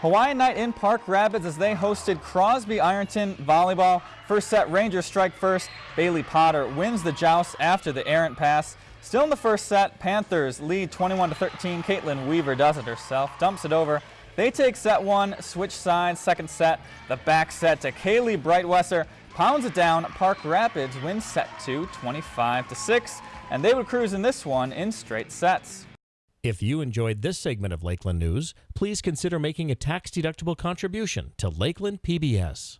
Hawaiian night in Park Rapids as they hosted Crosby Ironton volleyball. First set, Rangers strike first. Bailey Potter wins the joust after the errant pass. Still in the first set, Panthers lead 21 to 13. Caitlin Weaver does it herself, dumps it over. They take set one, switch sides, second set. The back set to Kaylee Brightwesser pounds it down. Park Rapids wins set two, 25 to 6, and they would cruise in this one in straight sets. If you enjoyed this segment of Lakeland News, please consider making a tax-deductible contribution to Lakeland PBS.